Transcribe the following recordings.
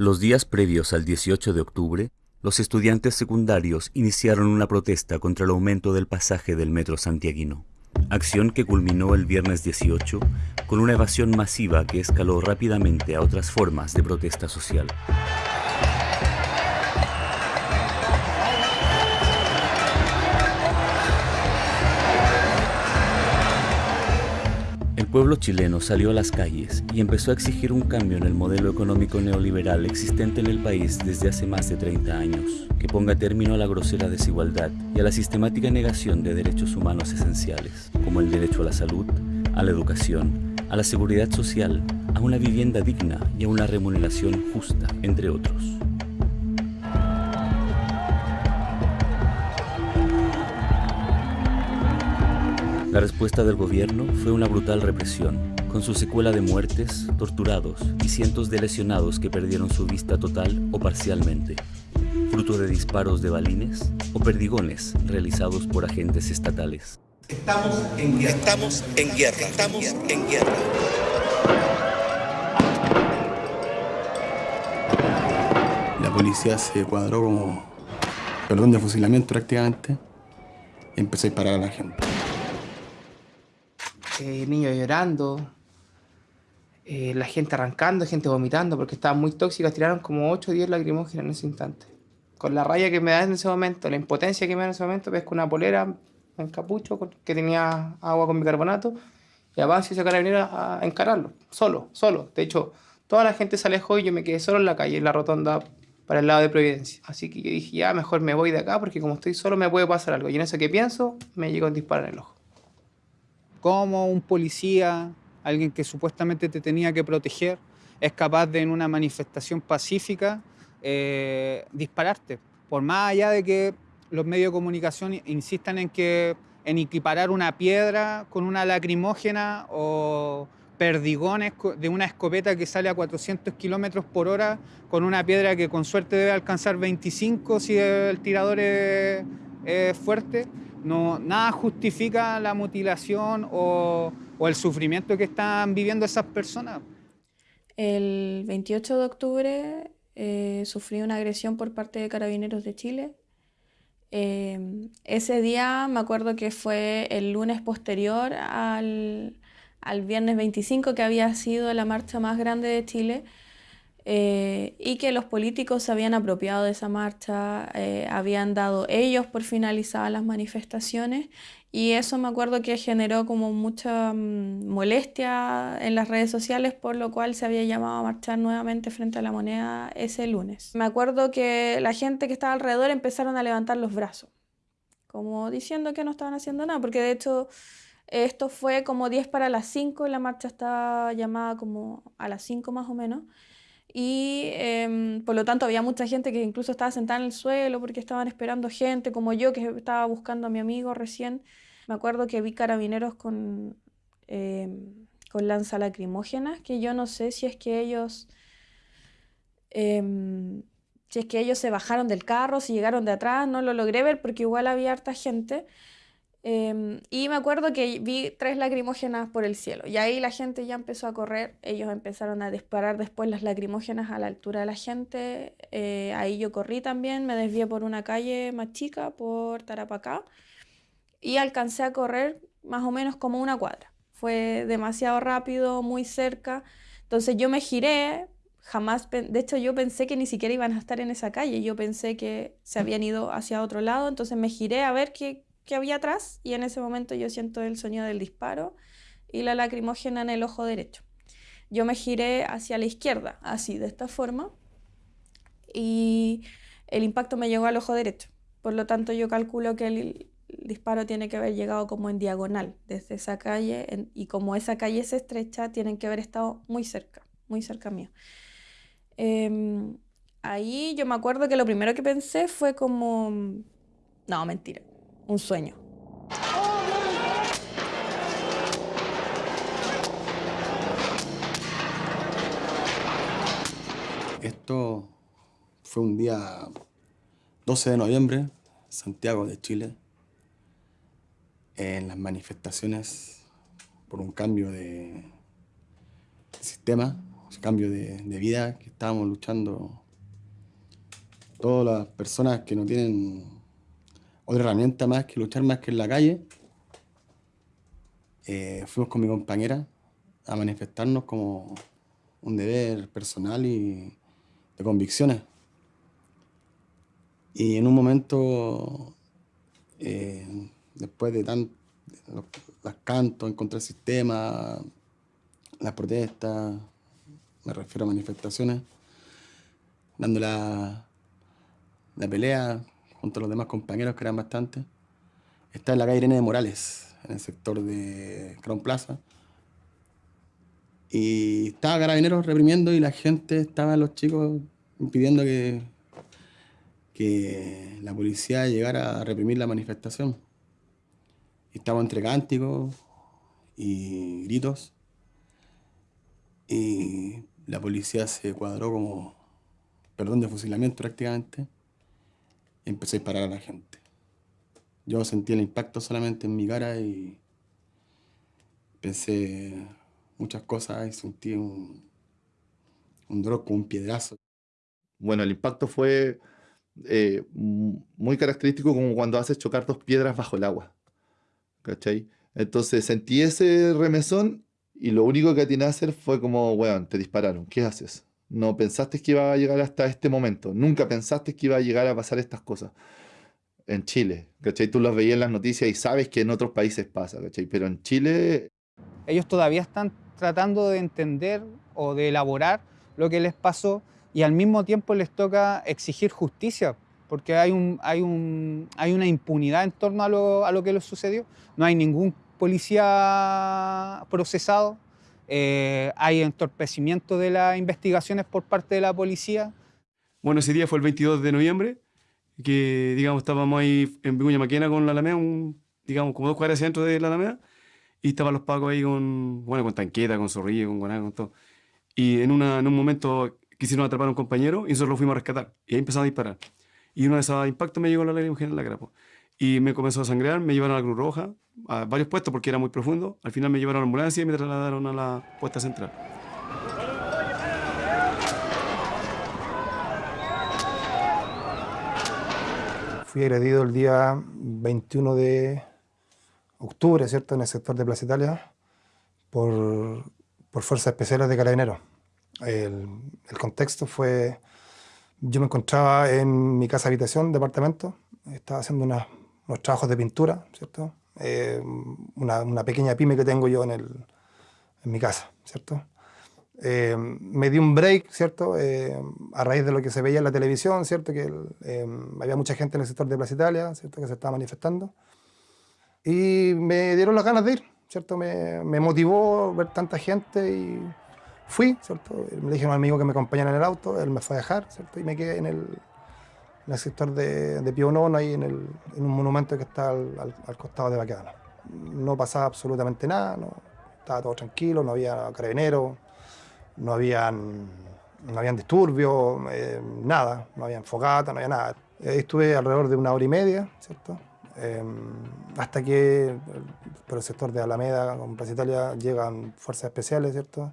Los días previos al 18 de octubre, los estudiantes secundarios iniciaron una protesta contra el aumento del pasaje del metro santiaguino. Acción que culminó el viernes 18 con una evasión masiva que escaló rápidamente a otras formas de protesta social. Pueblo chileno salió a las calles y empezó a exigir un cambio en el modelo económico neoliberal existente en el país desde hace más de 30 años, que ponga término a la grosera desigualdad y a la sistemática negación de derechos humanos esenciales, como el derecho a la salud, a la educación, a la seguridad social, a una vivienda digna y a una remuneración justa, entre otros. La respuesta del gobierno fue una brutal represión, con su secuela de muertes, torturados y cientos de lesionados que perdieron su vista total o parcialmente, fruto de disparos de balines o perdigones realizados por agentes estatales. Estamos en guerra. Estamos en guerra. Estamos en guerra. La policía se cuadró como perdón de fusilamiento prácticamente y empezó a disparar a la gente eh, niños llorando, eh, la gente arrancando, gente vomitando, porque estaban muy tóxicas, tiraron como 8 o 10 lacrimógenas en ese instante. Con la raya que me da en ese momento, la impotencia que me da en ese momento, pesco una polera en capucho que tenía agua con bicarbonato y avanzo y ese carabinero a encararlo, solo, solo. De hecho, toda la gente se alejó y yo me quedé solo en la calle, en la rotonda para el lado de Providencia. Así que yo dije, ya, mejor me voy de acá porque como estoy solo me puede pasar algo. Y en eso que pienso, me llegó un disparo en el ojo cómo un policía, alguien que supuestamente te tenía que proteger, es capaz de en una manifestación pacífica eh, dispararte. Por más allá de que los medios de comunicación insistan en que en equiparar una piedra con una lacrimógena o perdigones de una escopeta que sale a 400 kilómetros por hora con una piedra que con suerte debe alcanzar 25 si el tirador es fuerte. No, nada justifica la mutilación o, el sufrimiento que están viviendo esas personas. El 28 de octubre eh, sufrí una agresión por parte de Carabineros de Chile. Eh, ese día me acuerdo que fue el lunes posterior al, al viernes 25, que había sido la marcha más grande de Chile. Eh, y que los políticos se habían apropiado de esa marcha, eh, habían dado ellos por finalizadas las manifestaciones y eso me acuerdo que generó como mucha mm, molestia en las redes sociales, por lo cual se había llamado a marchar nuevamente frente a la moneda ese lunes. Me acuerdo que la gente que estaba alrededor empezaron a levantar los brazos, como diciendo que no estaban haciendo nada, porque de hecho... Esto fue como 10 para las 5 y la marcha estaba llamada como a las 5 más o menos y em, por lo tanto había mucha gente que incluso estaba sentada en el suelo porque estaban esperando gente, como yo que estaba buscando a mi amigo recién. Me acuerdo que vi carabineros con, em, con lanza lacrimógenas, que yo no sé si es que ellos... Em, si es que ellos se bajaron del carro, si llegaron de atrás, no lo logré ver porque igual había harta gente. Em, y me acuerdo que vi tres lacrimógenas por el cielo y ahí la gente ya empezó a correr, ellos empezaron a disparar después las lacrimógenas a la altura de la gente, eh, ahí yo corrí también, me desvié por una calle más chica, por Tarapacá, y alcancé a correr más o menos como una cuadra. Fue demasiado rápido, muy cerca, entonces yo me giré, jamás, de hecho yo pensé que ni siquiera iban a estar en esa calle, yo pensé que se habían ido hacia otro lado, entonces me giré a ver qué que había atrás y en ese momento yo siento el sonido del disparo y la lacrimógena en el ojo derecho. Yo me giré hacia la izquierda, así, de esta forma, y el impacto me llegó al ojo derecho. Por lo tanto, yo calculo que el, disparo tiene que haber llegado como en diagonal desde esa calle y como esa calle es estrecha, tienen que haber estado muy cerca, muy cerca mío. Em, ahí yo me acuerdo que lo primero que pensé fue como, no, mentira, un sueño. Esto fue un día 12 de noviembre, Santiago de Chile, en las manifestaciones por un cambio de sistema ese cambio de, de vida que estábamos luchando todas las personas que no tienen otra herramienta más que luchar más que en la calle. Eh, fuimos con mi compañera a manifestarnos como un deber personal y de convicciones. Y en un momento, eh, después de tan, los, cantos en contra del sistema, las protestas, me refiero a manifestaciones, dando la pelea junto a los demás compañeros, que eran bastantes, está en la calle Irene de Morales, en el sector de Crown Plaza. Y estaba Carabineros reprimiendo y la gente, estaban los chicos impidiendo que, que la policía llegara a reprimir la manifestación. Y estaba entre cánticos y gritos. Y la policía se cuadró como perdón de fusilamiento prácticamente empecé a disparar a la gente. Yo sentí el impacto solamente en mi cara y pensé muchas cosas y sentí un, un drop un piedrazo. Bueno, el impacto fue eh, muy característico como cuando haces chocar dos piedras bajo el agua. ¿Cachai? Entonces sentí ese remesón y lo único que atiné a hacer fue como, weón, te dispararon, ¿qué haces? No pensaste que iba a llegar hasta este momento, nunca pensaste que iba a llegar a pasar estas cosas en Chile, ¿cachai? Tú los veías en las noticias y sabes que en otros países pasa, ¿cachai? Pero en Chile... Ellos todavía están tratando de entender o de elaborar lo que les pasó y al mismo tiempo les toca exigir justicia, porque hay, un, hay, un, hay una impunidad en torno a lo, a lo que les sucedió. No hay ningún policía procesado, eh, hay entorpecimiento de las investigaciones por parte de la policía. Bueno, ese día fue el 22 de noviembre, que digamos estábamos ahí en Vicuña Maquena con la Alameda, un, digamos como dos cuadras centro de la Alameda, y estaban los pacos ahí con, bueno, con tanqueta, con zorrillo, con guaná, con todo. Y en, una, en un momento quisieron atrapar a un compañero y nosotros lo fuimos a rescatar. Y ahí empezamos a disparar. Y uno de esos impactos me llegó la lágrima en la cara. Y me comenzó a sangrear, me llevaron a la Cruz Roja, a varios puestos porque era muy profundo. Al final me llevaron a la ambulancia y me trasladaron a la puesta central. Fui agredido el día 21 de octubre, ¿cierto?, en el sector de Plaza Italia, por, por fuerzas especiales de carabineros. El, el, contexto fue, yo me encontraba en mi casa habitación, departamento, estaba haciendo unas, unos trabajos de pintura, ¿cierto? Eh, una, una, pequeña pyme que tengo yo en, el, en mi casa, ¿cierto? Eh, me di un break, ¿cierto? Eh, a raíz de lo que se veía en la televisión, ¿cierto? Que había mucha gente en el sector de Plaza Italia, ¿cierto? Que se estaba manifestando. Y me dieron las ganas de ir, ¿cierto? Me, me motivó ver tanta gente y fui, ¿cierto? Me dije a un amigo que me acompañara en el auto, él me fue a dejar, ¿cierto? Y me quedé en el, en el sector de, de Pío Nono, ahí en, el, en, un monumento que está al, al, al, costado de Baquedano. No pasaba absolutamente nada, no, estaba todo tranquilo, no había carabineros, no habían, no habían disturbios, eh, nada, no había fogata, no había nada. Ahí estuve alrededor de una hora y media, ¿cierto? Eh, hasta que por el sector de Alameda, con Plaza Italia, llegan fuerzas especiales, ¿cierto?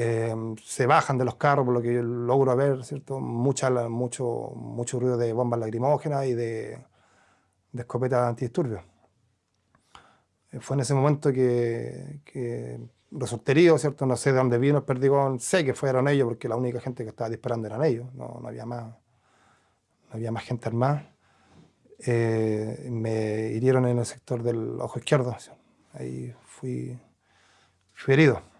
Eh, se bajan de los carros, por lo que yo logro ver, ¿cierto? Mucha, mucho, mucho ruido de bombas lacrimógenas y de, de escopetas antidisturbios. Eh, fue en ese momento que, que resulté herido, ¿cierto? No sé de dónde vino el perdigón, sé que fueron ellos porque la única gente que estaba disparando eran ellos, no, no había, más, no había más gente armada. Eh, me hirieron en el sector del ojo izquierdo, ahí fui, fui herido.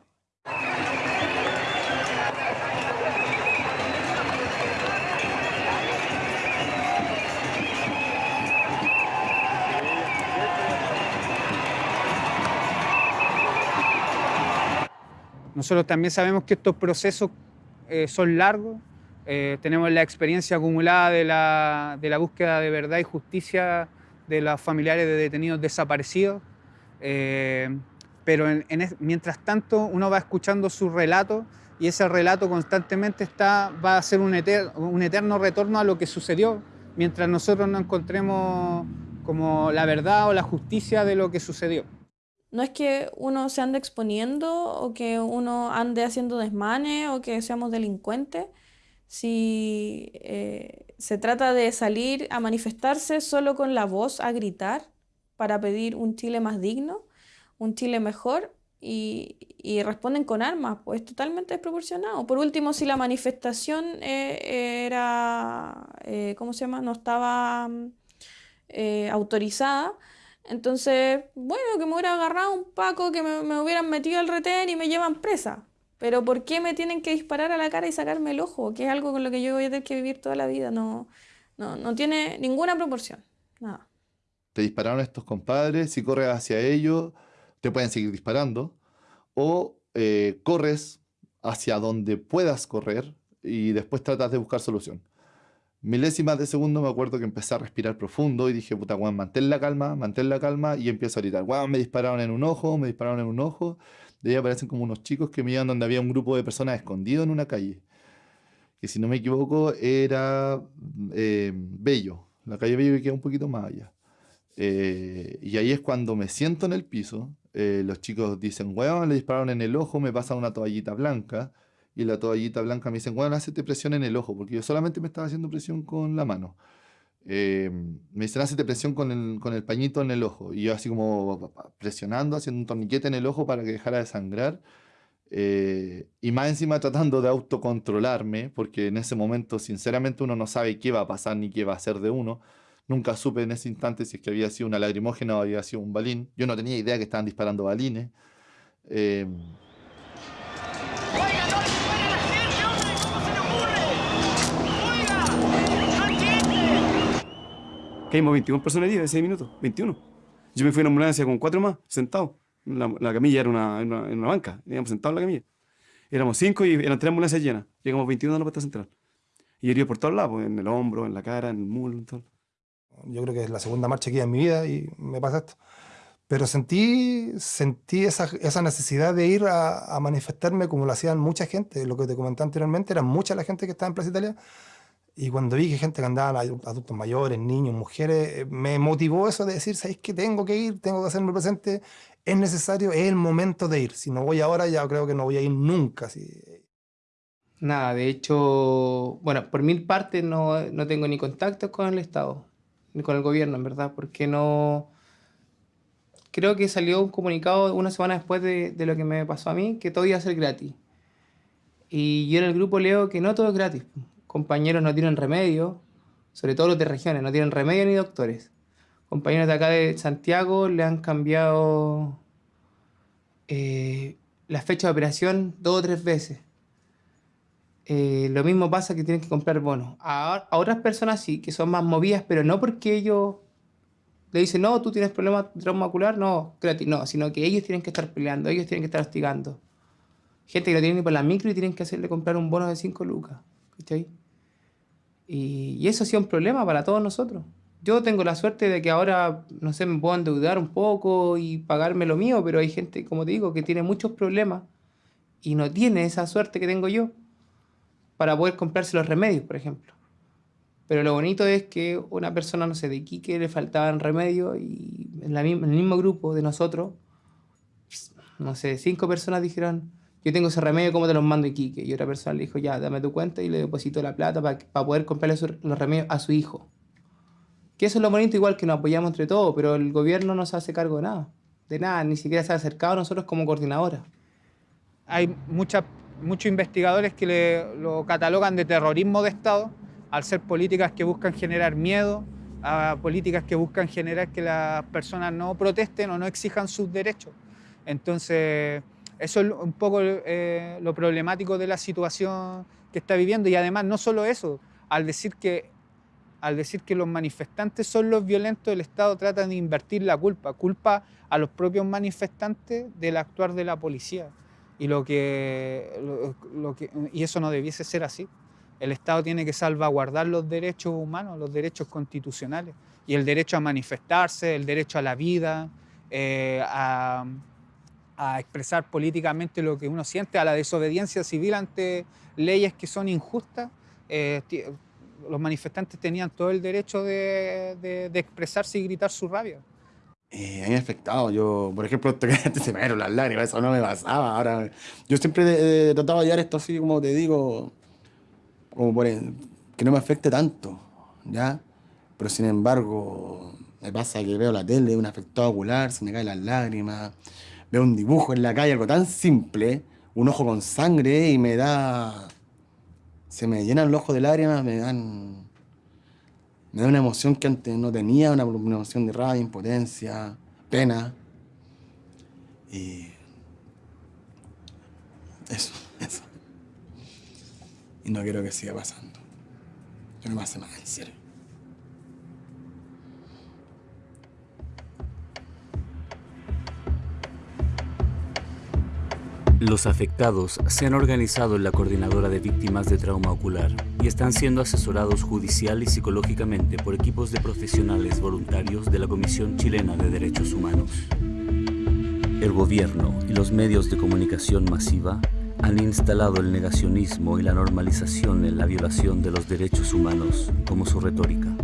Nosotros también sabemos que estos procesos eh, son largos, eh, tenemos la experiencia acumulada de la, búsqueda de verdad y justicia de los familiares de detenidos desaparecidos, eh, pero en, en, mientras tanto uno va escuchando su relato y ese relato constantemente va a ser un, un eterno retorno a lo que sucedió, mientras nosotros no encontremos como la verdad o la justicia de lo que sucedió. No es que uno se ande exponiendo o que uno ande haciendo desmanes o que seamos delincuentes. Si eh, se trata de salir a manifestarse solo con la voz, a gritar para pedir un Chile más digno, un Chile mejor, y, y responden con armas, pues totalmente desproporcionado. Por último, si la manifestación eh, era, eh, ¿cómo se llama? No estaba mm, eh, autorizada. Entonces, bueno, que me hubiera agarrado un paco, que me, me hubieran metido al retén y me llevan presa. Pero ¿por qué me tienen que disparar a la cara y sacarme el ojo? Que es algo con lo que yo voy a tener que vivir toda la vida. No, no, no tiene ninguna proporción. Nada. Te dispararon estos compadres, si corres hacia ellos, te pueden seguir disparando. O eh, corres hacia donde puedas correr y después tratas de buscar solución. Milésimas de segundo me acuerdo que empecé a respirar profundo y dije, puta, Juan, mantén la calma, mantén la calma y empiezo a gritar, Juan, me dispararon en un ojo, me dispararon en un ojo. De ahí aparecen como unos chicos que me iban donde había un grupo de personas escondido en una calle. Que si no me equivoco era eh, Bello, la calle Bello que queda un poquito más allá. Eh, y ahí es cuando me siento en el piso. eh, los chicos dicen, weón, le dispararon en el ojo, me pasan una toallita blanca. Y la toallita blanca me dicen, weón, hacete presión en el ojo, porque yo solamente me estaba haciendo presión con la mano. Eh, me dicen, hacete presión con el, con el pañito en el ojo. Y yo así como presionando, haciendo un torniquete en el ojo para que dejara de sangrar. Eh, y más encima tratando de autocontrolarme, porque en ese momento sinceramente uno no sabe qué va a pasar ni qué va a hacer de uno. Nunca supe en ese instante si es que había sido una lagrimógena o había sido un balín. Yo no tenía idea que estaban disparando balines. Eh, Caímos 21 personas heridas en 6 minutos, 21. Yo me fui en ambulancia con cuatro más, sentados. La, la camilla era una, en una, una banca, íbamos sentados en la camilla. Éramos cinco y eran tres ambulancias llenas. Llegamos 21 a la puerta central. Y heridos por todos lados, en el hombro, en la cara, en el muslo, en todo. Yo creo que es la segunda marcha que hay en mi vida y me pasa esto. Pero sentí, sentí esa, esa necesidad de ir a, a manifestarme como lo hacían mucha gente. Lo que te comenté anteriormente, era mucha la gente que estaba en Plaza Italia. Y cuando vi que gente que andaba, adultos mayores, niños, mujeres, me motivó eso de decir, ¿sabéis que tengo que ir? Tengo que hacerme presente. Es necesario, es el momento de ir. Si no voy ahora, ya creo que no voy a ir nunca. Nada, de hecho, bueno, por mil partes no, no tengo ni contactos con el Estado, ni con el gobierno, en verdad, porque no... Creo que salió un comunicado una semana después de, de lo que me pasó a mí, que todo iba a ser gratis. Y yo en el grupo leo que no todo es gratis. Compañeros no tienen remedio, sobre todo los de regiones, no tienen remedio ni doctores. Compañeros de acá de Santiago le han cambiado eh, la fecha de operación dos o tres veces. Eh, lo mismo pasa que tienen que comprar bonos. A, otras personas sí, que son más movidas, pero no porque ellos le dicen, no, tú tienes problemas de trauma ocular, no, gratis, no, sino que ellos tienen que estar peleando, ellos tienen que estar hostigando. Gente que no tiene ni por la micro y tienen que hacerle comprar un bono de 5 lucas. Y, eso ha sido un problema para todos nosotros. Yo tengo la suerte de que ahora, no sé, me puedo endeudar un poco y pagarme lo mío, pero hay gente, como te digo, que tiene muchos problemas y no tiene esa suerte que tengo yo para poder comprarse los remedios, por ejemplo. Pero lo bonito es que una persona, no sé, de Iquique le faltaban remedios y en, la, en el mismo grupo de nosotros, no sé, cinco personas dijeron, yo tengo ese remedio, ¿cómo te los mando Iquique? Y otra persona le dijo, ya, dame tu cuenta y le depositó la plata para poder comprarle su- los remedios a su hijo. Que eso es lo bonito, igual que nos apoyamos entre todos, pero el gobierno no se hace cargo de nada. De nada, ni siquiera se ha acercado a nosotros como coordinadora. Hay mucha- muchos investigadores que le- lo catalogan de terrorismo de Estado, al ser políticas que buscan generar miedo, a políticas que buscan generar que las personas no protesten o no exijan sus derechos. Entonces, eso es un poco eh, lo problemático de la situación que está viviendo. Y además, no solo eso, al decir que, al decir que los manifestantes son los violentos, el Estado trata de invertir la culpa, culpa a los propios manifestantes del actuar de la policía. Y, lo que, y eso no debiese ser así. El Estado tiene que salvaguardar los derechos humanos, los derechos constitucionales, y el derecho a manifestarse, el derecho a la vida, eh, a, a expresar políticamente lo que uno siente, a la desobediencia civil ante leyes que son injustas. Eh, los manifestantes tenían todo el derecho de, de- de expresarse y gritar su rabia. eh, a mí me ha afectado. Yo, por ejemplo, antes se me dieron las lágrimas, eso no me pasaba. Ahora, yo siempre he tratado de llevar esto así, como te digo, como por que no me afecte tanto, ¿ya? Pero sin embargo, me pasa que veo la tele, un afectado ocular, se me caen las lágrimas, veo un dibujo en la calle, algo tan simple, un ojo con sangre y me da... Se me llenan los ojos de lágrimas, me dan... Me da una emoción que antes no tenía, una, emoción de rabia, impotencia, pena. Y... Eso, eso. Y no quiero que siga pasando. Yo no me hace en serio. Los afectados se han organizado en la Coordinadora de Víctimas de Trauma Ocular y están siendo asesorados judicial y psicológicamente por equipos de profesionales voluntarios de la Comisión Chilena de Derechos Humanos. El gobierno y los medios de comunicación masiva han instalado el negacionismo y la normalización en la violación de los derechos humanos como su retórica.